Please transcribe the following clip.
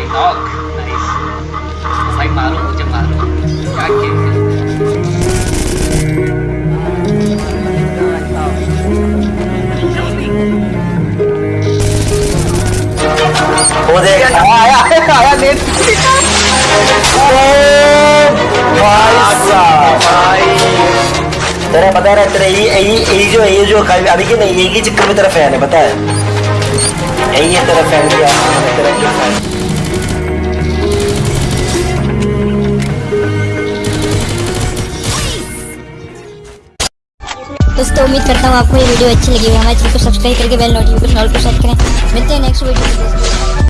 भाई knock nice भाई मारो मुझे मारो क्या पता है तेरा यही यही यही जो ये जो अभी की नहीं यही चक्कर में तेरा फ़ैन है, पता है? यही है तेरा फ़ैन क्या तेरा क्या फ़ैन दोस्तों, उम्मीद करता हूँ आपको ये वीडियो अच्छी लगी हमारे चैनल को सब्सक्राइब करके बेल नोटिफिकेशन ऑल पर सेट करें। मिलते हैं नेक्स्ट वीडियो